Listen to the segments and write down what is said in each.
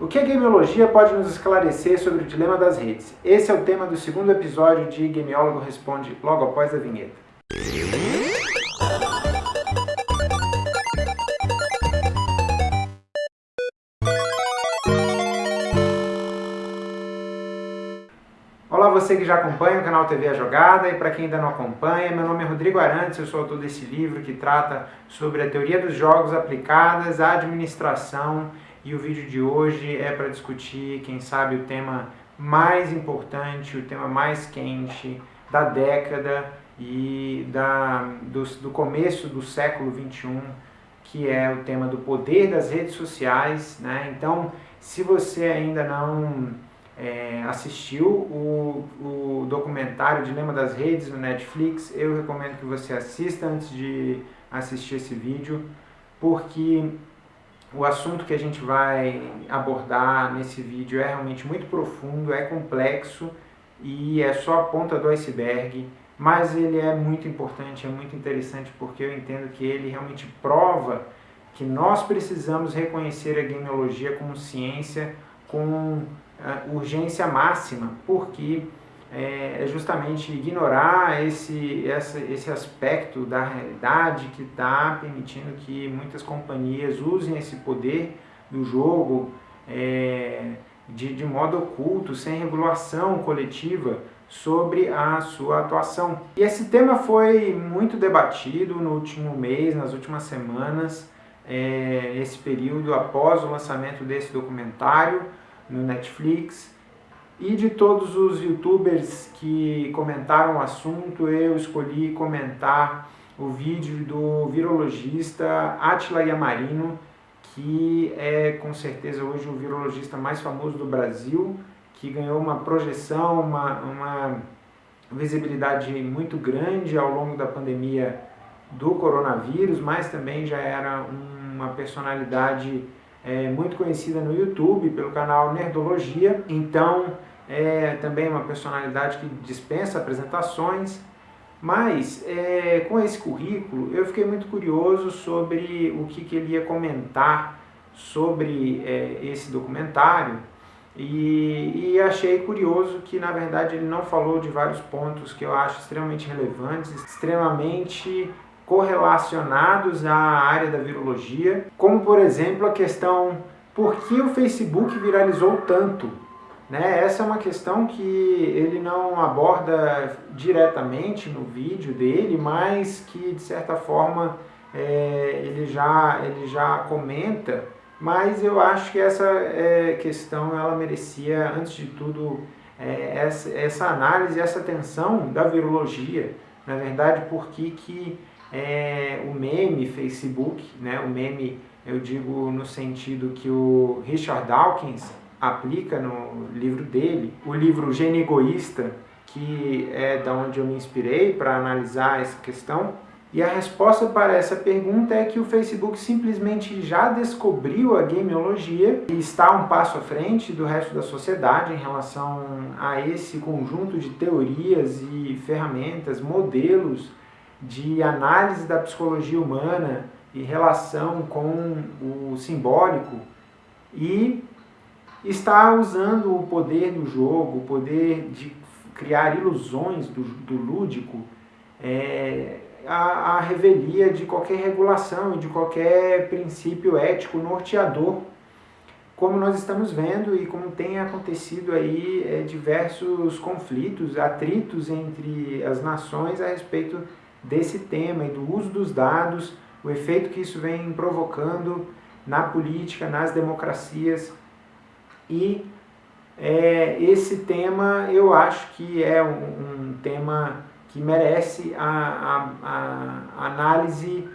O que a gameologia pode nos esclarecer sobre o dilema das redes? Esse é o tema do segundo episódio de Gameólogo Responde, logo após a vinheta. Olá você que já acompanha o canal TV A Jogada e para quem ainda não acompanha, meu nome é Rodrigo Arantes, eu sou autor desse livro que trata sobre a teoria dos jogos aplicadas à administração e o vídeo de hoje é para discutir, quem sabe, o tema mais importante, o tema mais quente da década e da, do, do começo do século XXI, que é o tema do poder das redes sociais. Né? Então, se você ainda não é, assistiu o, o documentário Dilema das Redes no Netflix, eu recomendo que você assista antes de assistir esse vídeo, porque o assunto que a gente vai abordar nesse vídeo é realmente muito profundo, é complexo e é só a ponta do iceberg, mas ele é muito importante, é muito interessante porque eu entendo que ele realmente prova que nós precisamos reconhecer a gameologia como ciência com uh, urgência máxima, porque é, é justamente ignorar esse, essa, esse aspecto da realidade que está permitindo que muitas companhias usem esse poder do jogo é, de, de modo oculto, sem regulação coletiva sobre a sua atuação. E esse tema foi muito debatido no último mês, nas últimas semanas, é, esse período após o lançamento desse documentário no Netflix, e de todos os youtubers que comentaram o assunto, eu escolhi comentar o vídeo do virologista Atila Yamarino, que é com certeza hoje o virologista mais famoso do Brasil, que ganhou uma projeção, uma, uma visibilidade muito grande ao longo da pandemia do coronavírus, mas também já era uma personalidade é, muito conhecida no YouTube pelo canal Nerdologia. Então, é também uma personalidade que dispensa apresentações, mas é, com esse currículo eu fiquei muito curioso sobre o que, que ele ia comentar sobre é, esse documentário e, e, achei curioso que na verdade ele não falou de vários pontos que eu acho extremamente relevantes, extremamente correlacionados à área da virologia, como por exemplo a questão por que o Facebook viralizou tanto né? Essa é uma questão que ele não aborda diretamente no vídeo dele, mas que de certa forma é, ele, já, ele já comenta, mas eu acho que essa é, questão ela merecia, antes de tudo, é, essa, essa análise, essa atenção da virologia, na verdade, porque que é, o meme Facebook, né, o meme eu digo no sentido que o Richard Dawkins aplica no livro dele, o livro Gênio Egoísta, que é da onde eu me inspirei para analisar essa questão. E a resposta para essa pergunta é que o Facebook simplesmente já descobriu a gameologia e está um passo à frente do resto da sociedade em relação a esse conjunto de teorias e ferramentas, modelos de análise da psicologia humana e relação com o simbólico. E está usando o poder do jogo, o poder de criar ilusões do, do lúdico, é, a, a revelia de qualquer regulação e de qualquer princípio ético norteador, como nós estamos vendo e como tem acontecido aí é, diversos conflitos, atritos entre as nações a respeito desse tema e do uso dos dados, o efeito que isso vem provocando na política, nas democracias, e é, esse tema eu acho que é um, um tema que merece a, a, a análise,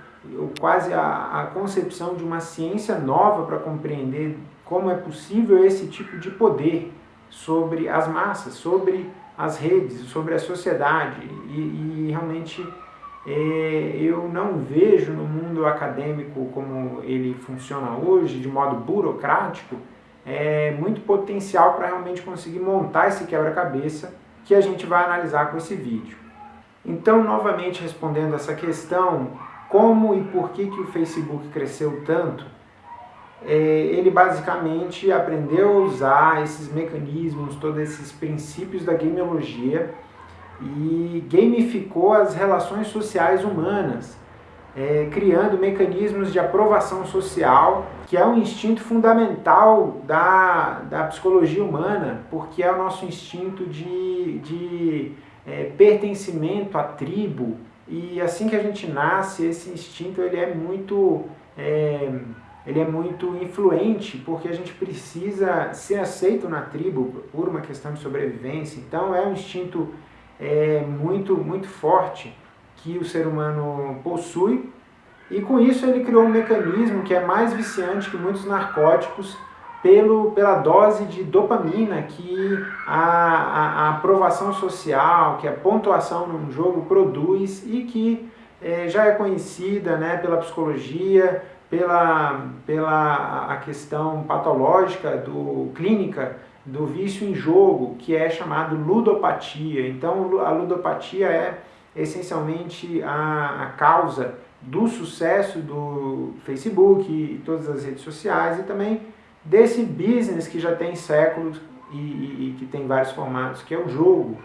quase a, a concepção de uma ciência nova para compreender como é possível esse tipo de poder sobre as massas, sobre as redes, sobre a sociedade. E, e realmente é, eu não vejo no mundo acadêmico como ele funciona hoje, de modo burocrático, é, muito potencial para realmente conseguir montar esse quebra-cabeça que a gente vai analisar com esse vídeo. Então, novamente respondendo essa questão, como e por que, que o Facebook cresceu tanto, é, ele basicamente aprendeu a usar esses mecanismos, todos esses princípios da gameologia e gamificou as relações sociais humanas, é, criando mecanismos de aprovação social, que é um instinto fundamental da, da psicologia humana, porque é o nosso instinto de, de é, pertencimento à tribo, e assim que a gente nasce, esse instinto ele é muito... É, ele é muito influente porque a gente precisa ser aceito na tribo por uma questão de sobrevivência. Então é um instinto é, muito, muito forte que o ser humano possui e com isso ele criou um mecanismo que é mais viciante que muitos narcóticos pelo, pela dose de dopamina que a, a, a aprovação social, que a pontuação num jogo produz e que é, já é conhecida né, pela psicologia, pela, pela a questão patológica, do clínica, do vício em jogo, que é chamado ludopatia. Então, a ludopatia é essencialmente a, a causa do sucesso do Facebook e todas as redes sociais e também desse business que já tem séculos e, e, e que tem vários formatos, que é o jogo.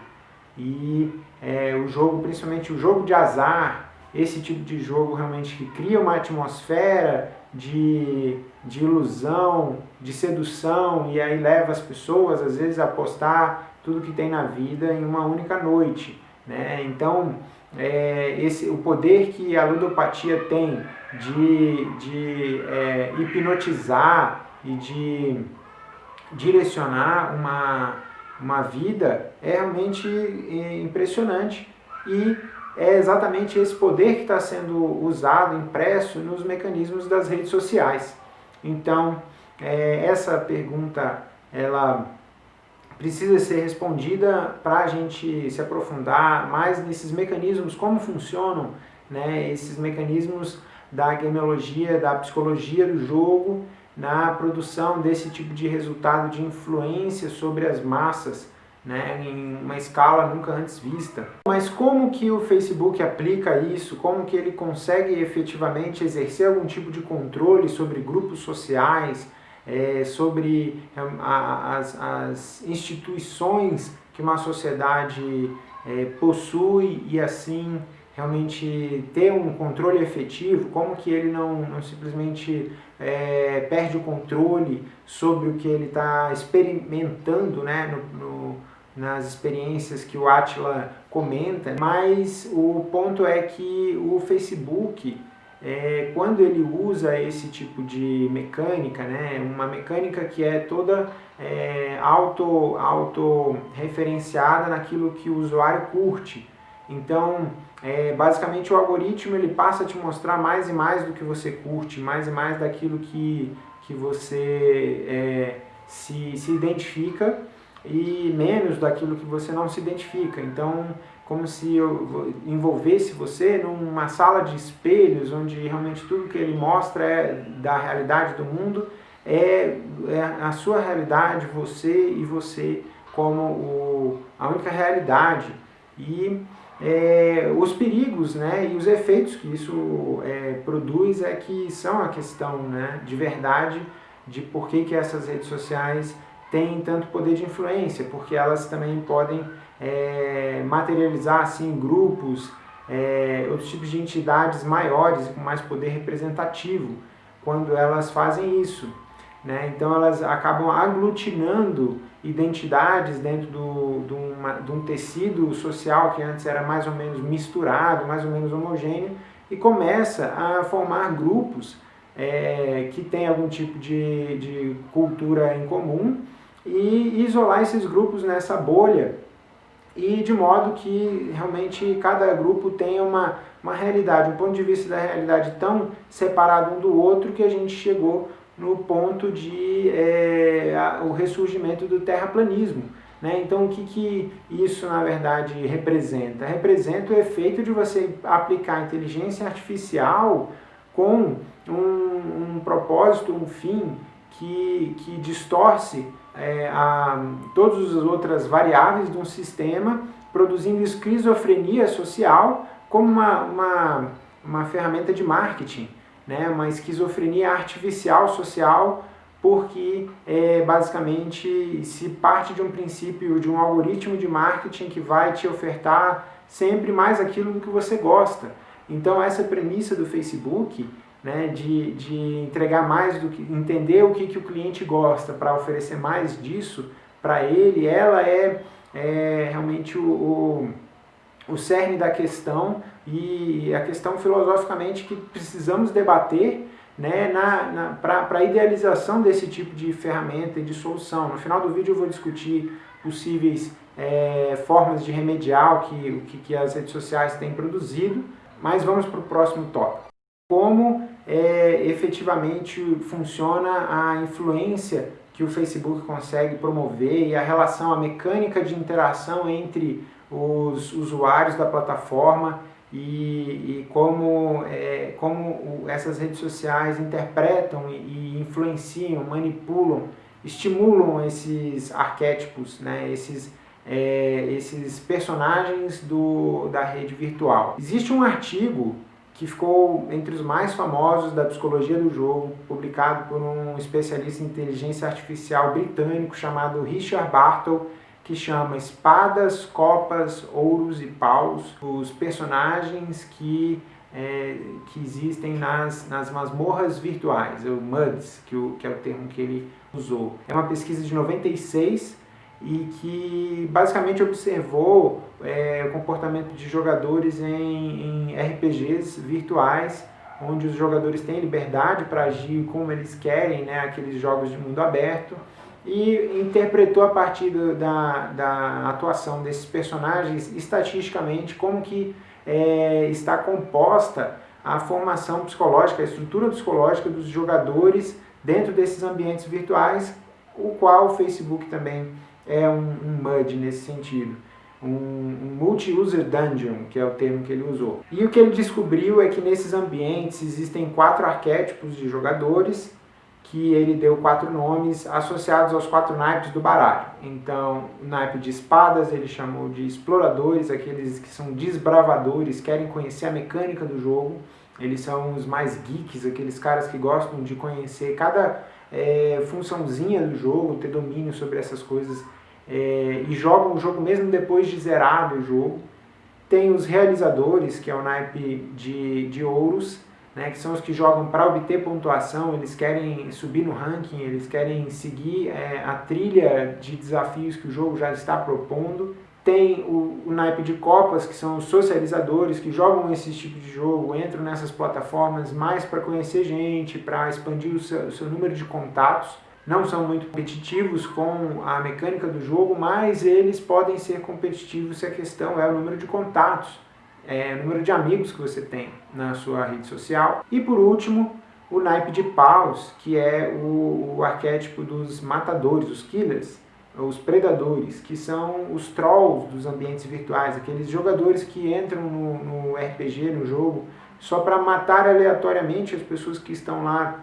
E é, o jogo, principalmente o jogo de azar, esse tipo de jogo realmente que cria uma atmosfera de, de ilusão, de sedução, e aí leva as pessoas, às vezes, a apostar tudo que tem na vida em uma única noite. Né? Então, é, esse, o poder que a ludopatia tem de, de é, hipnotizar e de direcionar uma, uma vida é realmente é, impressionante. E é exatamente esse poder que está sendo usado, impresso nos mecanismos das redes sociais. Então, é, essa pergunta, ela precisa ser respondida para a gente se aprofundar mais nesses mecanismos, como funcionam né, esses mecanismos da gameologia, da psicologia do jogo, na produção desse tipo de resultado de influência sobre as massas, né, em uma escala nunca antes vista. Mas como que o Facebook aplica isso? Como que ele consegue efetivamente exercer algum tipo de controle sobre grupos sociais, é, sobre a, as, as, instituições que uma sociedade é, possui e assim realmente ter um controle efetivo, como que ele não, não simplesmente é, perde o controle sobre o que ele está experimentando né, no, no nas experiências que o Atila comenta, mas o ponto é que o Facebook, é, quando ele usa esse tipo de mecânica, né, uma mecânica que é toda é, auto, auto referenciada naquilo que o usuário curte, então é, basicamente o algoritmo ele passa a te mostrar mais e mais do que você curte, mais e mais daquilo que, que você é, se, se identifica e menos daquilo que você não se identifica. Então, como se eu envolvesse você numa sala de espelhos, onde realmente tudo que ele mostra é da realidade do mundo, é, é a sua realidade, você e você como o, a única realidade. E é, os perigos né, e os efeitos que isso é, produz é que são a questão né, de verdade de por que, que essas redes sociais têm tanto poder de influência, porque elas também podem é, materializar assim, grupos, é, outros tipos de entidades maiores com mais poder representativo, quando elas fazem isso. Né? Então elas acabam aglutinando identidades dentro do, do uma, de um tecido social que antes era mais ou menos misturado, mais ou menos homogêneo, e começa a formar grupos é, que têm algum tipo de, de cultura em comum e isolar esses grupos nessa bolha e de modo que realmente cada grupo tenha uma, uma realidade, um ponto de vista da realidade tão separado um do outro que a gente chegou no ponto de é, a, o ressurgimento do terraplanismo. Né? Então o que, que isso na verdade representa? Representa o efeito de você aplicar inteligência artificial com um, um propósito, um fim que, que distorce é, a, todas as outras variáveis de um sistema, produzindo esquizofrenia social como uma, uma, uma ferramenta de marketing. né, uma esquizofrenia artificial social, porque é, basicamente se parte de um princípio, de um algoritmo de marketing que vai te ofertar sempre mais aquilo que você gosta. Então essa premissa do Facebook, né, de, de entregar mais do que, entender o que, que o cliente gosta para oferecer mais disso para ele, ela é, é realmente o, o, o cerne da questão e a questão filosoficamente que precisamos debater né, na, na para a idealização desse tipo de ferramenta e de solução. No final do vídeo eu vou discutir possíveis é, formas de remediar o que, o que as redes sociais têm produzido, mas vamos para o próximo tópico. Como é, efetivamente funciona a influência que o Facebook consegue promover e a relação, a mecânica de interação entre os usuários da plataforma e, e como, é, como essas redes sociais interpretam e, e, influenciam, manipulam, estimulam esses arquétipos, né, esses, é, esses personagens do, da rede virtual. Existe um artigo que ficou entre os mais famosos da psicologia do jogo, publicado por um especialista em inteligência artificial britânico chamado Richard Bartle, que chama Espadas, Copas, Ouros e Paus, os personagens que, é, que existem nas, nas masmorras virtuais, o MUDs, que, o, que é o termo que ele usou. É uma pesquisa de 96 e que basicamente observou é, o comportamento de jogadores em, em RPGs virtuais, onde os jogadores têm liberdade para agir como eles querem, né, aqueles jogos de mundo aberto, e interpretou a partir do, da, da atuação desses personagens estatisticamente como que é, está composta a formação psicológica, a estrutura psicológica dos jogadores dentro desses ambientes virtuais, o qual o Facebook também é um, um MUD nesse sentido. Um, um multi-user dungeon, que é o termo que ele usou. E o que ele descobriu é que nesses ambientes existem quatro arquétipos de jogadores, que ele deu quatro nomes associados aos quatro naipes do baralho. Então, o naipe de espadas ele chamou de exploradores, aqueles que são desbravadores, querem conhecer a mecânica do jogo. Eles são os mais geeks, aqueles caras que gostam de conhecer cada é, funçãozinha do jogo, ter domínio sobre essas coisas é, e jogam o jogo mesmo depois de zerado o jogo. Tem os realizadores, que é o naipe de, de ouros, né, que são os que jogam para obter pontuação, eles querem subir no ranking, eles querem seguir é, a trilha de desafios que o jogo já está propondo. Tem o, o, naipe de copas, que são os socializadores, que jogam esse tipo de jogo, entram nessas plataformas mais para conhecer gente, para expandir o seu, o seu, número de contatos. Não são muito competitivos com a mecânica do jogo, mas eles podem ser competitivos se a questão é o número de contatos, é, o número de amigos que você tem na sua rede social. E por último, o naipe de paus, que é o, o arquétipo dos matadores, os killers, os predadores, que são os trolls dos ambientes virtuais, aqueles jogadores que entram no, no RPG, no jogo, só para matar aleatoriamente as pessoas que estão lá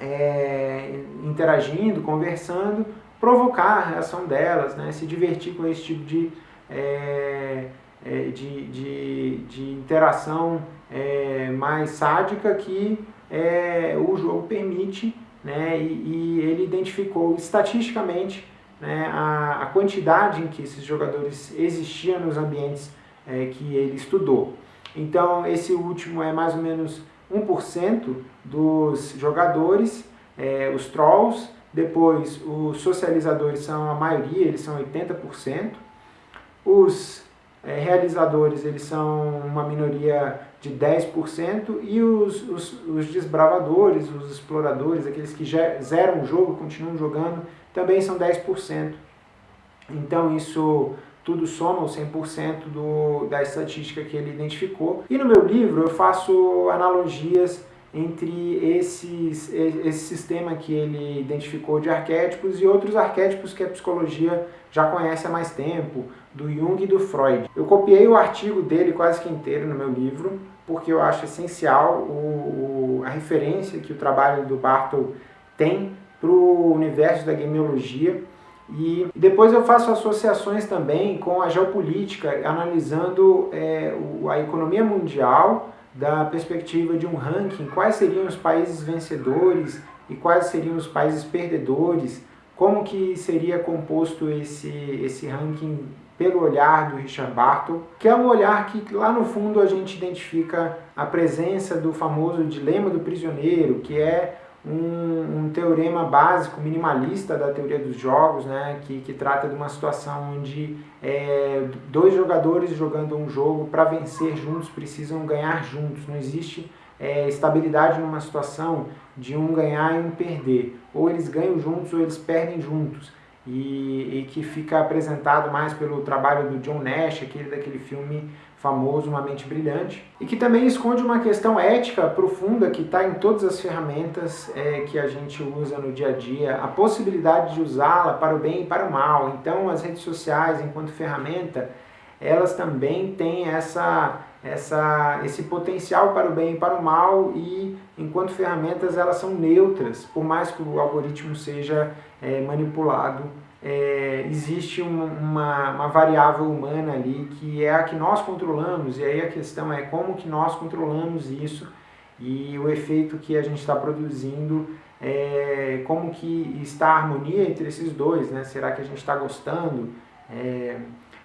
é, interagindo, conversando, provocar a reação delas, né, se divertir com esse tipo de, é, é de, de, de, interação é, mais sádica que é, o jogo permite, né, e, e ele identificou estatisticamente né, a, a, quantidade em que esses jogadores existiam nos ambientes é, que ele estudou. Então, esse último é mais ou menos 1% dos jogadores, é, os trolls, depois os socializadores são a maioria, eles são 80%, os é, realizadores eles são uma minoria de 10% e os, os, os desbravadores, os exploradores, aqueles que zeram o jogo, continuam jogando, também são 10%. Então isso tudo soma o 100% do, da estatística que ele identificou. E no meu livro eu faço analogias entre esses, esse sistema que ele identificou de arquétipos e outros arquétipos que a psicologia já conhece há mais tempo, do Jung e do Freud. Eu copiei o artigo dele quase que inteiro no meu livro, porque eu acho essencial o, o, a referência que o trabalho do Bartle tem para o universo da gameologia. E depois eu faço associações também com a geopolítica, analisando é, a economia mundial da perspectiva de um ranking, quais seriam os países vencedores e quais seriam os países perdedores, como que seria composto esse, esse ranking pelo olhar do Richard Barton, que é um olhar que lá no fundo a gente identifica a presença do famoso dilema do prisioneiro, que é um, um, teorema básico, minimalista da teoria dos jogos, né, que, que trata de uma situação onde é, dois jogadores jogando um jogo para vencer juntos precisam ganhar juntos, não existe é, estabilidade numa situação de um ganhar e um perder, ou eles ganham juntos ou eles perdem juntos. E, e, que fica apresentado mais pelo trabalho do John Nash, aquele daquele filme famoso Uma Mente Brilhante, e que também esconde uma questão ética profunda que está em todas as ferramentas é, que a gente usa no dia a dia, a possibilidade de usá-la para o bem e para o mal. Então as redes sociais, enquanto ferramenta, elas também têm essa, essa, esse potencial para o bem e para o mal e enquanto ferramentas elas são neutras, por mais que o algoritmo seja é, manipulado, é, existe uma, uma, uma, variável humana ali que é a que nós controlamos, e aí a questão é como que nós controlamos isso e o efeito que a gente está produzindo, é, como que está a harmonia entre esses dois, né? será que a gente está gostando? É,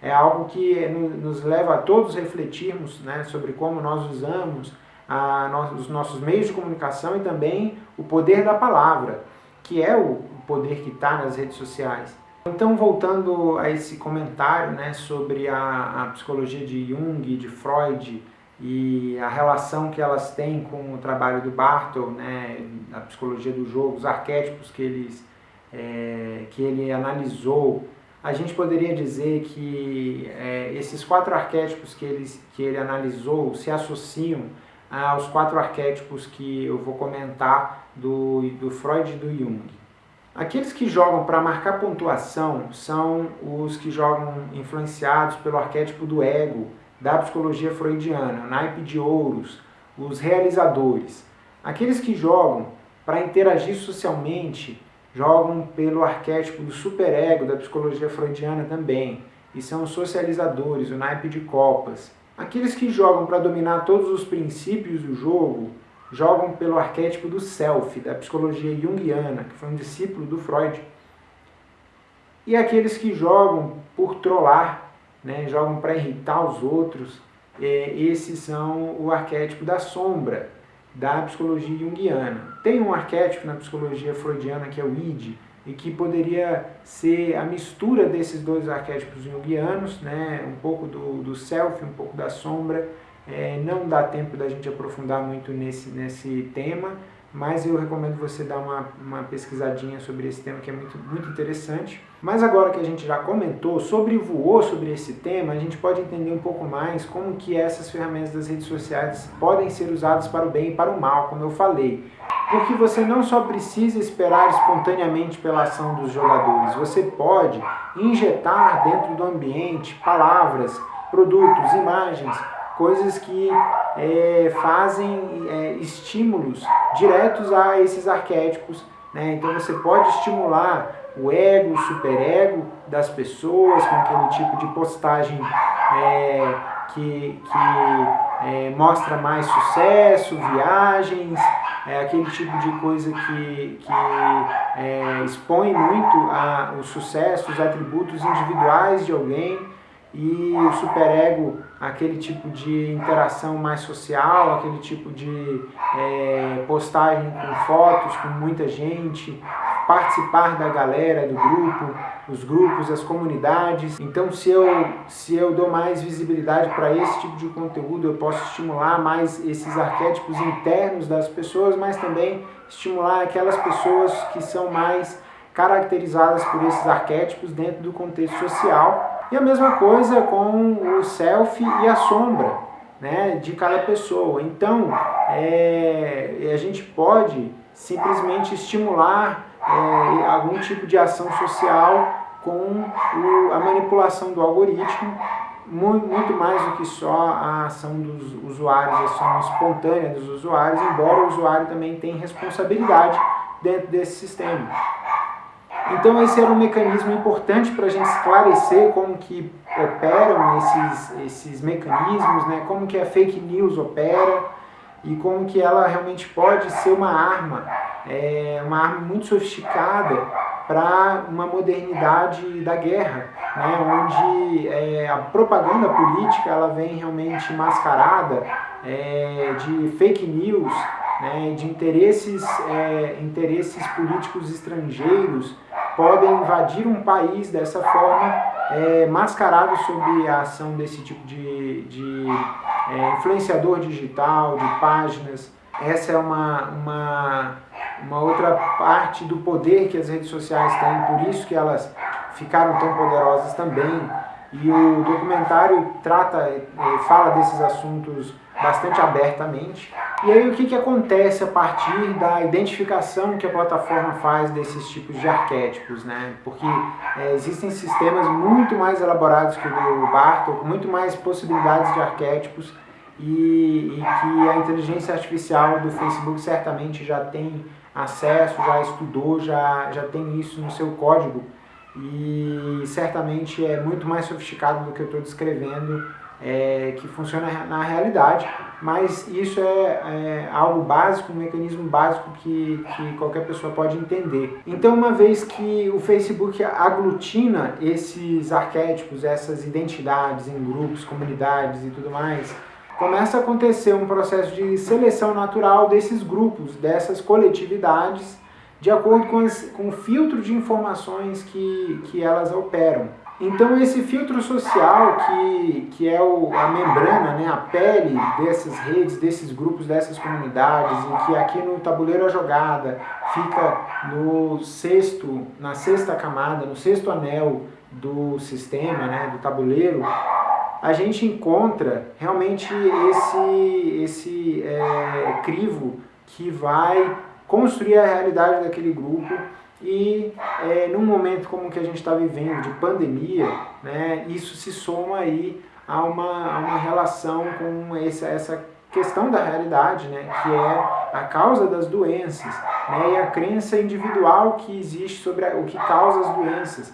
é algo que nos leva a todos refletirmos né, sobre como nós usamos a, os nossos meios de comunicação e também o poder da palavra, que é o poder que está nas redes sociais. Então, voltando a esse comentário né, sobre a, a psicologia de Jung, de Freud e a relação que elas têm com o trabalho do Bartle, né, a psicologia do jogo, os arquétipos que, eles, é, que ele analisou, a gente poderia dizer que é, esses quatro arquétipos que, eles, que ele analisou se associam aos quatro arquétipos que eu vou comentar do, do Freud e do Jung. Aqueles que jogam para marcar pontuação são os que jogam influenciados pelo arquétipo do ego, da psicologia freudiana, naipe de ouros, os realizadores. Aqueles que jogam para interagir socialmente jogam pelo arquétipo do superego da psicologia freudiana também, e são os socializadores, o naipe de copas. Aqueles que jogam para dominar todos os princípios do jogo jogam pelo arquétipo do self, da psicologia junguiana, que foi um discípulo do Freud. E aqueles que jogam por trollar, né, jogam para irritar os outros, é, esses são o arquétipo da sombra, da psicologia junguiana. Tem um arquétipo na psicologia freudiana que é o id, e que poderia ser a mistura desses dois arquétipos junguianos, né, um pouco do, do self, um pouco da sombra, é, não dá tempo da gente aprofundar muito nesse, nesse tema, mas eu recomendo você dar uma, uma pesquisadinha sobre esse tema que é muito, muito interessante. Mas agora que a gente já comentou, sobrevoou sobre esse tema, a gente pode entender um pouco mais como que essas ferramentas das redes sociais podem ser usadas para o bem e para o mal, como eu falei. Porque você não só precisa esperar espontaneamente pela ação dos jogadores, você pode injetar dentro do ambiente palavras, produtos, imagens, coisas que é, fazem é, estímulos diretos a esses arquétipos. Né? Então você pode estimular o ego, o superego das pessoas com aquele tipo de postagem é, que, que é, mostra mais sucesso, viagens, é aquele tipo de coisa que, que é, expõe muito a, o sucesso, os atributos individuais de alguém e o superego, aquele tipo de interação mais social, aquele tipo de é, postagem com fotos, com muita gente, participar da galera, do grupo, os grupos, as comunidades. Então, se eu, se eu dou mais visibilidade para esse tipo de conteúdo, eu posso estimular mais esses arquétipos internos das pessoas, mas também estimular aquelas pessoas que são mais caracterizadas por esses arquétipos dentro do contexto social e a mesma coisa com o self e a sombra né, de cada pessoa. Então, é, a gente pode simplesmente estimular é, algum tipo de ação social com o, a manipulação do algoritmo, muito, muito mais do que só a ação dos usuários, a ação espontânea dos usuários, embora o usuário também tenha responsabilidade dentro desse sistema. Então esse era um mecanismo importante para a gente esclarecer como que operam esses, esses mecanismos, né? como que a fake news opera, e como que ela realmente pode ser uma arma, é, uma arma muito sofisticada para uma modernidade da guerra, né, onde é, a propaganda política ela vem realmente mascarada é, de fake news, né, de interesses, é, interesses políticos estrangeiros podem invadir um país dessa forma, é, mascarado sob a ação desse tipo de, de é, influenciador digital, de páginas. Essa é uma, uma, uma outra parte do poder que as redes sociais têm, por isso que elas ficaram tão poderosas também. E o documentário trata, fala desses assuntos bastante abertamente. E aí o que, que acontece a partir da identificação que a plataforma faz desses tipos de arquétipos, né? Porque é, existem sistemas muito mais elaborados que o do Bartok, com muito mais possibilidades de arquétipos e, e que a inteligência artificial do Facebook certamente já tem acesso, já estudou, já, já tem isso no seu código e certamente é muito mais sofisticado do que eu estou descrevendo é, que funciona na realidade, mas isso é, é, algo básico, um mecanismo básico que, que qualquer pessoa pode entender. Então, uma vez que o Facebook aglutina esses arquétipos, essas identidades em grupos, comunidades e tudo mais, começa a acontecer um processo de seleção natural desses grupos, dessas coletividades, de acordo com, as, com o filtro de informações que, que elas operam. Então esse filtro social, que, que é o, a membrana, né, a pele dessas redes, desses grupos, dessas comunidades, em que aqui no tabuleiro a jogada fica no sexto, na sexta camada, no sexto anel do sistema, né, do tabuleiro, a gente encontra realmente esse, esse é, crivo que vai construir a realidade daquele grupo e é, num momento como o que a gente está vivendo, de pandemia, né, isso se soma aí a uma, a uma relação com essa, essa questão da realidade, né, que é a causa das doenças né, e a crença individual que existe sobre a, o que causa as doenças.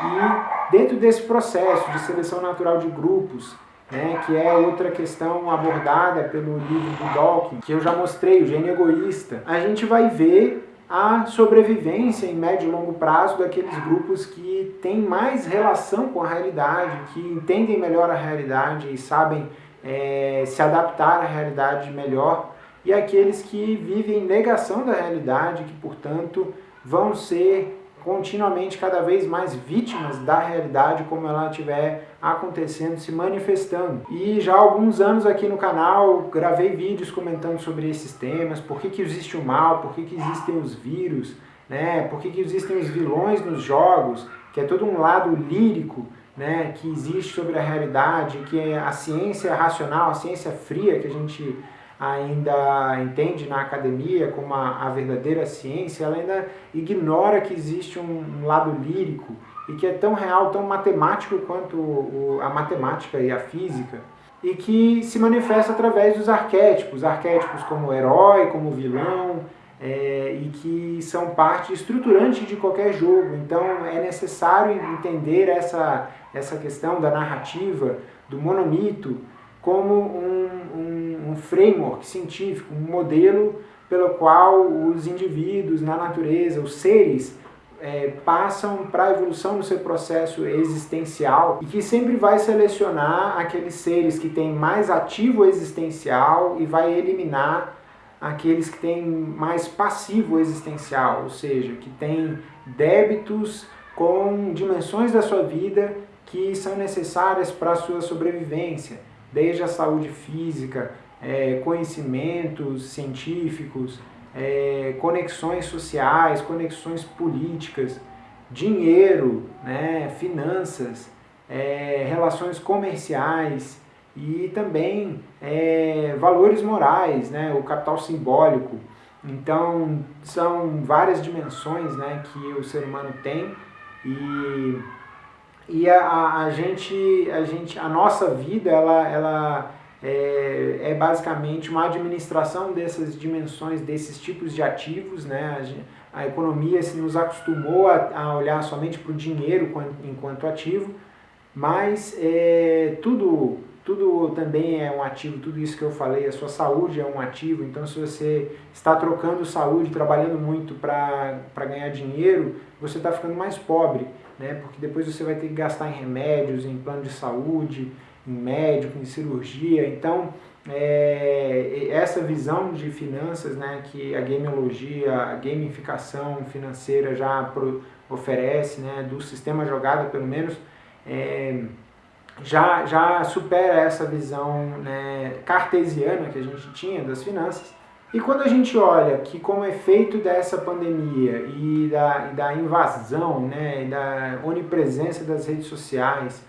E dentro desse processo de seleção natural de grupos, né, que é outra questão abordada pelo livro do Dawkins, que eu já mostrei, o gênio egoísta, a gente vai ver a sobrevivência em médio e longo prazo daqueles grupos que têm mais relação com a realidade, que entendem melhor a realidade e sabem é, se adaptar à realidade melhor, e aqueles que vivem em negação da realidade, que, portanto, vão ser continuamente cada vez mais vítimas da realidade como ela estiver acontecendo, se manifestando. E já há alguns anos aqui no canal gravei vídeos comentando sobre esses temas, por que, que existe o mal, por que, que existem os vírus, né? por que, que existem os vilões nos jogos, que é todo um lado lírico né, que existe sobre a realidade, que é a ciência racional, a ciência fria que a gente ainda entende na academia como a, a verdadeira ciência, ela ainda ignora que existe um, lado lírico e que é tão real, tão matemático quanto o, a matemática e a física, e que se manifesta através dos arquétipos, arquétipos como herói, como vilão, é, e que são parte estruturante de qualquer jogo. Então é necessário entender essa, essa questão da narrativa, do monomito, como um, um, um framework científico, um modelo pelo qual os indivíduos na natureza, os seres, é, passam para a evolução no seu processo existencial e que sempre vai selecionar aqueles seres que têm mais ativo existencial e vai eliminar aqueles que têm mais passivo existencial, ou seja, que têm débitos com dimensões da sua vida que são necessárias para a sua sobrevivência desde a saúde física, é, conhecimentos científicos, é, conexões sociais, conexões políticas, dinheiro, né, finanças, é, relações comerciais e também é, valores morais, né, o capital simbólico. Então, são várias dimensões né, que o ser humano tem e e a, a, gente, a gente, a nossa vida, ela, ela é, é basicamente uma administração dessas dimensões, desses tipos de ativos, né? A, a economia se nos acostumou a, a olhar somente para o dinheiro enquanto ativo, mas é, tudo tudo também é um ativo, tudo isso que eu falei, a sua saúde é um ativo, então se você está trocando saúde, trabalhando muito para ganhar dinheiro, você está ficando mais pobre, né? porque depois você vai ter que gastar em remédios, em plano de saúde, em médico, em cirurgia, então é, essa visão de finanças né, que a gameologia, a gamificação financeira já pro, oferece, né, do sistema jogada pelo menos, é, já, já supera essa visão né, cartesiana que a gente tinha das finanças. E quando a gente olha que como efeito dessa pandemia e da, e da invasão, né, da onipresença das redes sociais,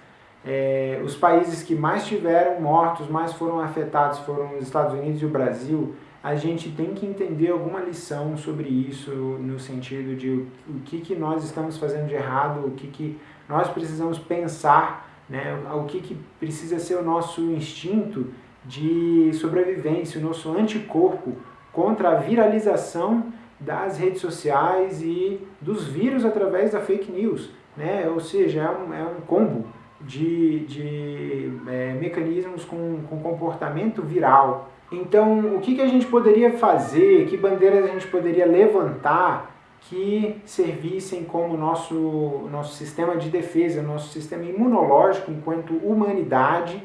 é, os países que mais tiveram mortos, mais foram afetados foram os Estados Unidos e o Brasil, a gente tem que entender alguma lição sobre isso, no sentido de o, o que, que nós estamos fazendo de errado, o que, que nós precisamos pensar né? O que, que precisa ser o nosso instinto de sobrevivência, o nosso anticorpo contra a viralização das redes sociais e dos vírus através da fake news. Né? Ou seja, é um, é um combo de, de é, mecanismos com, com comportamento viral. Então, o que, que a gente poderia fazer, que bandeiras a gente poderia levantar que servissem como nosso, nosso sistema de defesa, nosso sistema imunológico enquanto humanidade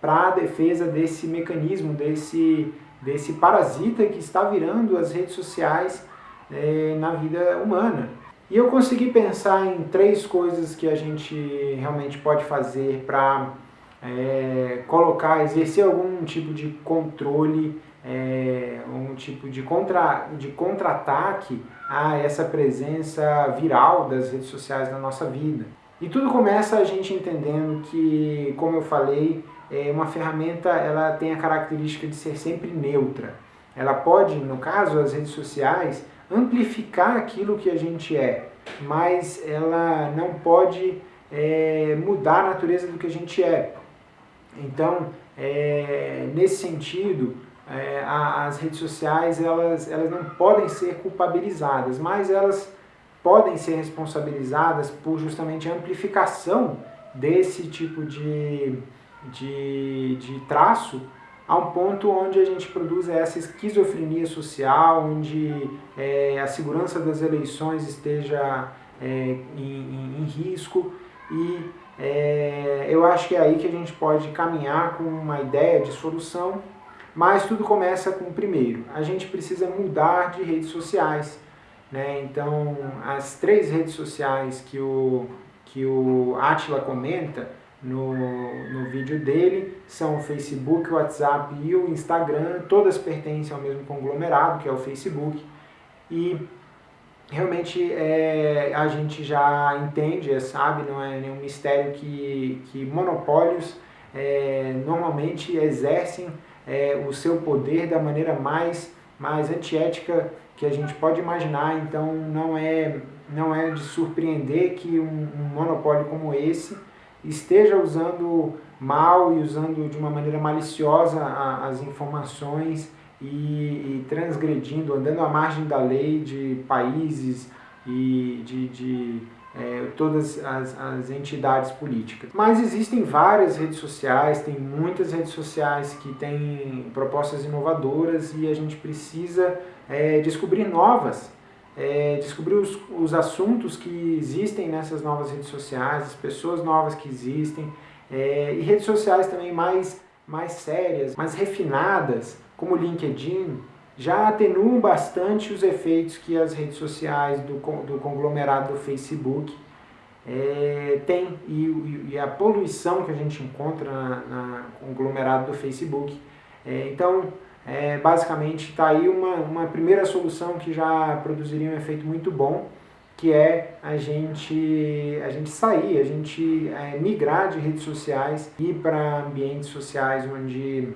para a defesa desse mecanismo, desse, desse parasita que está virando as redes sociais é, na vida humana. E eu consegui pensar em três coisas que a gente realmente pode fazer para é, colocar, exercer algum tipo de controle é, um tipo de contra de contra-ataque a essa presença viral das redes sociais na nossa vida. E tudo começa a gente entendendo que, como eu falei, é uma ferramenta ela tem a característica de ser sempre neutra. Ela pode, no caso, as redes sociais, amplificar aquilo que a gente é, mas ela não pode é, mudar a natureza do que a gente é. Então, é, nesse sentido, é, as redes sociais elas, elas não podem ser culpabilizadas, mas elas podem ser responsabilizadas por justamente a amplificação desse tipo de, de, de traço a um ponto onde a gente produz essa esquizofrenia social, onde é, a segurança das eleições esteja é, em, em, risco. E é, eu acho que é aí que a gente pode caminhar com uma ideia de solução mas tudo começa com o primeiro. A gente precisa mudar de redes sociais. Né? Então, as três redes sociais que o, que o Atila comenta no, no vídeo dele são o Facebook, o WhatsApp e o Instagram. Todas pertencem ao mesmo conglomerado, que é o Facebook. E realmente é, a gente já entende, sabe, não é nenhum mistério que, que monopólios é, normalmente exercem é, o seu poder da maneira mais, mais antiética que a gente pode imaginar. Então não é, não é de surpreender que um, um monopólio como esse esteja usando mal e usando de uma maneira maliciosa a, as informações e, e, transgredindo, andando à margem da lei de países e de, de é, todas as, as, entidades políticas. Mas existem várias redes sociais, tem muitas redes sociais que têm propostas inovadoras e a gente precisa é, descobrir novas, é, descobrir os, os assuntos que existem nessas novas redes sociais, as pessoas novas que existem, é, e redes sociais também mais, mais sérias, mais refinadas, como o LinkedIn, já atenuam bastante os efeitos que as redes sociais do, do conglomerado do Facebook é, têm e, e, a poluição que a gente encontra na conglomerado do Facebook. É, então, é, basicamente, está aí uma, uma primeira solução que já produziria um efeito muito bom, que é a gente, a gente sair, a gente é, migrar de redes sociais e para ambientes sociais onde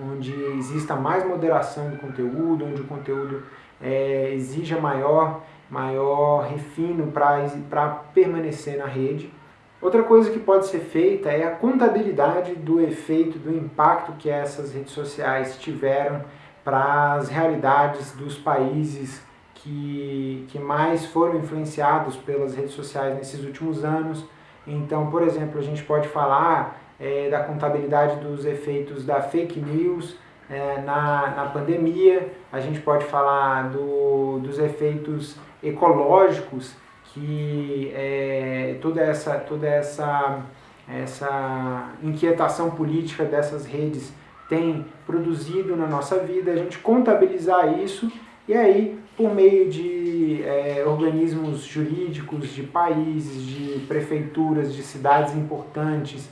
onde exista mais moderação do conteúdo, onde o conteúdo é, exija maior, maior refino para permanecer na rede. Outra coisa que pode ser feita é a contabilidade do efeito, do impacto que essas redes sociais tiveram para as realidades dos países que, que mais foram influenciados pelas redes sociais nesses últimos anos. Então, por exemplo, a gente pode falar é, da contabilidade dos efeitos da fake news é, na, na pandemia, a gente pode falar do, dos efeitos ecológicos que é, toda essa, toda essa, essa inquietação política dessas redes tem produzido na nossa vida, a gente contabilizar isso e aí, por meio de é, organismos jurídicos, de países, de prefeituras, de cidades importantes,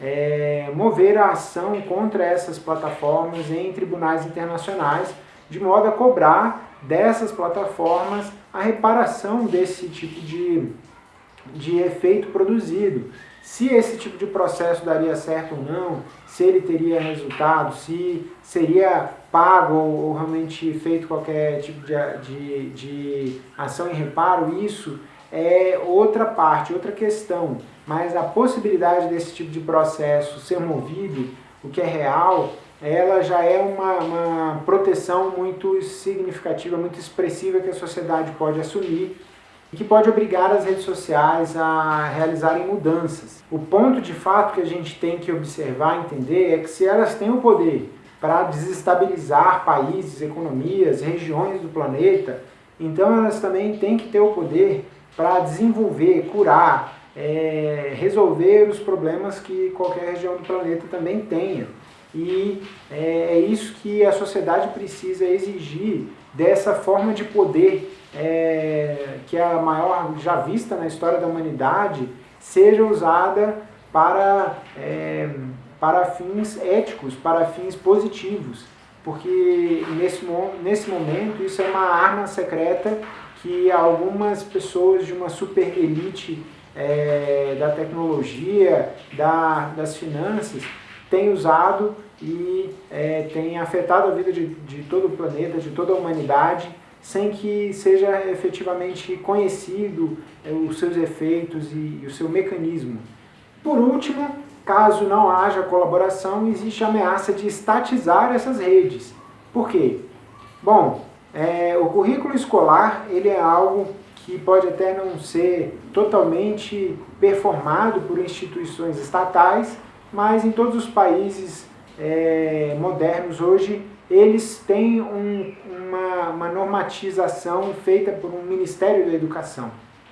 é, mover a ação contra essas plataformas em tribunais internacionais, de modo a cobrar dessas plataformas a reparação desse tipo de, de efeito produzido. Se esse tipo de processo daria certo ou não, se ele teria resultado, se seria pago ou, ou realmente feito qualquer tipo de, de, de ação em reparo, isso é outra parte, outra questão. Mas a possibilidade desse tipo de processo ser movido, o que é real, ela já é uma, uma proteção muito significativa, muito expressiva que a sociedade pode assumir e que pode obrigar as redes sociais a realizarem mudanças. O ponto de fato que a gente tem que observar, entender, é que se elas têm o poder para desestabilizar países, economias, regiões do planeta, então elas também têm que ter o poder para desenvolver, curar, é, resolver os problemas que qualquer região do planeta também tenha. E é, é isso que a sociedade precisa exigir dessa forma de poder é, que é a maior já vista na história da humanidade, seja usada para, é, para fins éticos, para fins positivos. Porque nesse, nesse momento isso é uma arma secreta que algumas pessoas de uma super elite é, da tecnologia, da, das finanças, têm usado e é, têm afetado a vida de, de todo o planeta, de toda a humanidade, sem que seja efetivamente conhecido é, os seus efeitos e, e o seu mecanismo. Por último, caso não haja colaboração, existe a ameaça de estatizar essas redes. Por quê? Bom, é, o currículo escolar ele é algo que pode até não ser totalmente performado por instituições estatais, mas em todos os países é, modernos hoje eles têm um, uma, uma normatização feita por um Ministério da Educação.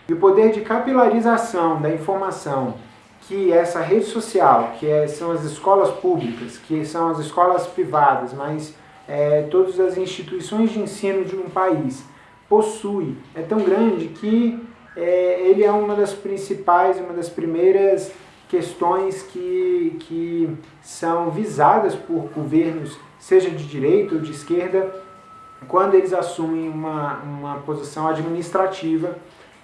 E o poder de capilarização da informação que essa rede social, que é, são as escolas públicas, que são as escolas privadas, mas é, todas as instituições de ensino de um país possui, é tão grande que é, ele é uma das principais, uma das primeiras questões que, que são visadas por governos, seja de direita ou de esquerda, quando eles assumem uma, uma posição administrativa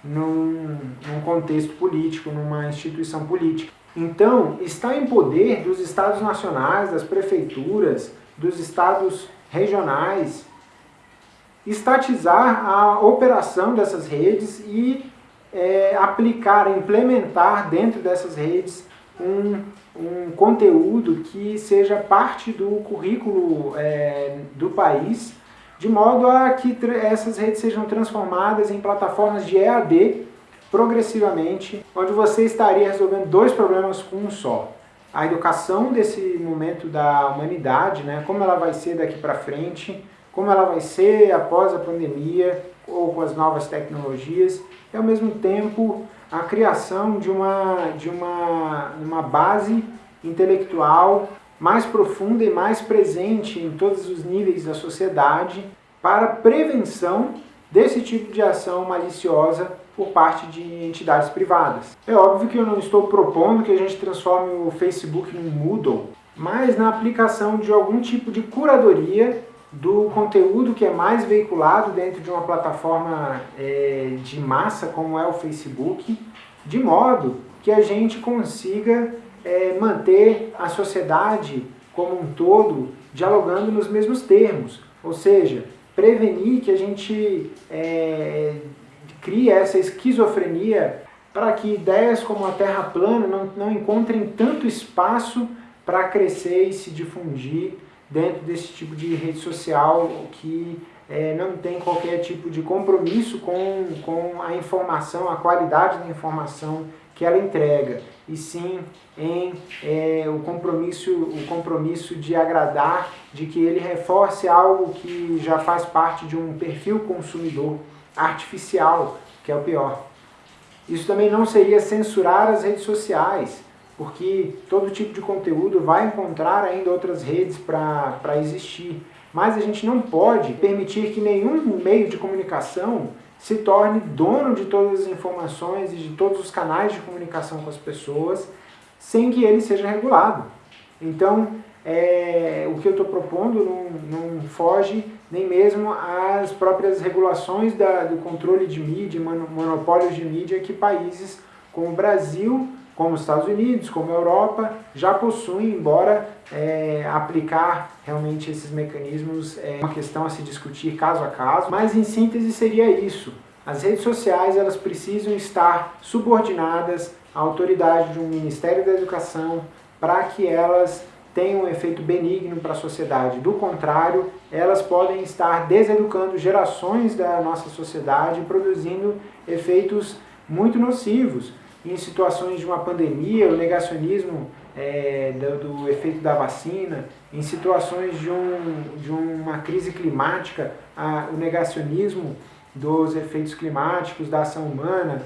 num, num contexto político, numa instituição política. Então, está em poder dos estados nacionais, das prefeituras, dos estados regionais, estatizar a operação dessas redes e é, aplicar, implementar dentro dessas redes um, um conteúdo que seja parte do currículo é, do país, de modo a que essas redes sejam transformadas em plataformas de EAD progressivamente, onde você estaria resolvendo dois problemas com um só. A educação desse momento da humanidade, né, como ela vai ser daqui para frente, como ela vai ser após a pandemia ou com as novas tecnologias, e ao mesmo tempo a criação de uma, de uma, uma base intelectual mais profunda e mais presente em todos os níveis da sociedade para prevenção desse tipo de ação maliciosa por parte de entidades privadas. É óbvio que eu não estou propondo que a gente transforme o Facebook num Moodle, mas na aplicação de algum tipo de curadoria do conteúdo que é mais veiculado dentro de uma plataforma é, de massa como é o Facebook, de modo que a gente consiga é, manter a sociedade como um todo dialogando nos mesmos termos, ou seja, prevenir que a gente é, crie essa esquizofrenia para que ideias como a Terra plana não, não encontrem tanto espaço para crescer e se difundir dentro desse tipo de rede social que é, não tem qualquer tipo de compromisso com, com a informação, a qualidade da informação que ela entrega, e sim em é, o, compromisso, o compromisso de agradar, de que ele reforce algo que já faz parte de um perfil consumidor artificial, que é o pior. Isso também não seria censurar as redes sociais, porque todo tipo de conteúdo vai encontrar ainda outras redes para existir. Mas a gente não pode permitir que nenhum meio de comunicação se torne dono de todas as informações e de todos os canais de comunicação com as pessoas, sem que ele seja regulado. Então, é, o que eu estou propondo não, não, foge nem mesmo às próprias regulações da, do controle de mídia, monopólios de mídia que países como o Brasil, como os Estados Unidos, como a Europa, já possuem, embora é, aplicar realmente esses mecanismos é uma questão a se discutir caso a caso, mas em síntese seria isso. As redes sociais elas precisam estar subordinadas à autoridade de um Ministério da Educação para que elas tenham um efeito benigno para a sociedade. Do contrário, elas podem estar deseducando gerações da nossa sociedade, produzindo efeitos muito nocivos. Em situações de uma pandemia, o negacionismo é, do, do, efeito da vacina, em situações de, um, de uma crise climática, a, o negacionismo dos efeitos climáticos, da ação humana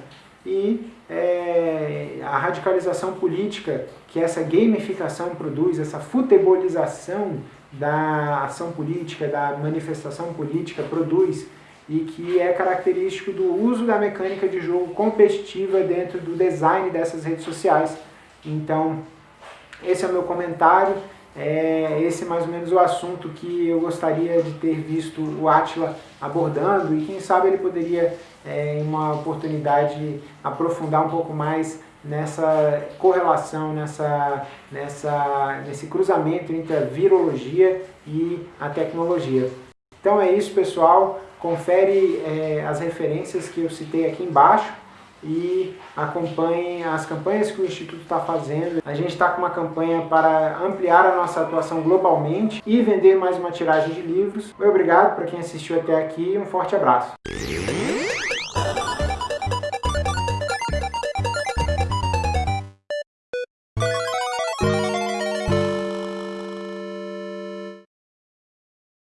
e é, a radicalização política que essa gamificação produz, essa futebolização da ação política, da manifestação política produz e que é característico do uso da mecânica de jogo competitiva dentro do design dessas redes sociais. Então, esse é o meu comentário, é esse é mais ou menos o assunto que eu gostaria de ter visto o Atila abordando e quem sabe ele poderia, é, em uma oportunidade, aprofundar um pouco mais nessa correlação, nessa, nessa, nesse cruzamento entre a virologia e a tecnologia. Então é isso, pessoal. Confere é, as referências que eu citei aqui embaixo e acompanhem as campanhas que o Instituto está fazendo. A gente está com uma campanha para ampliar a nossa atuação globalmente e vender mais uma tiragem de livros. Obrigado para quem assistiu até aqui um forte abraço.